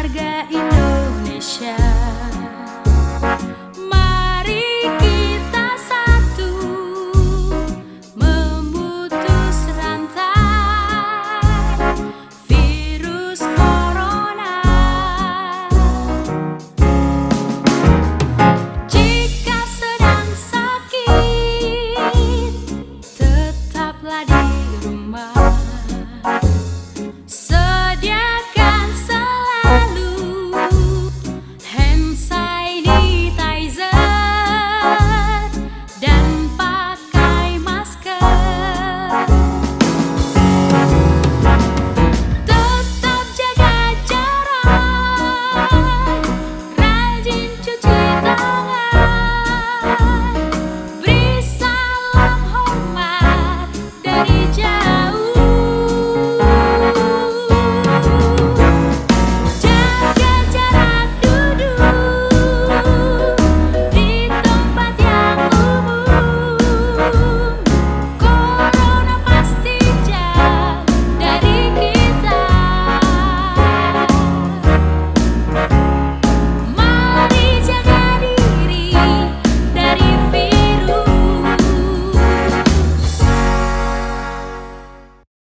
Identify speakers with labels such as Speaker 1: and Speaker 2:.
Speaker 1: harga Indonesia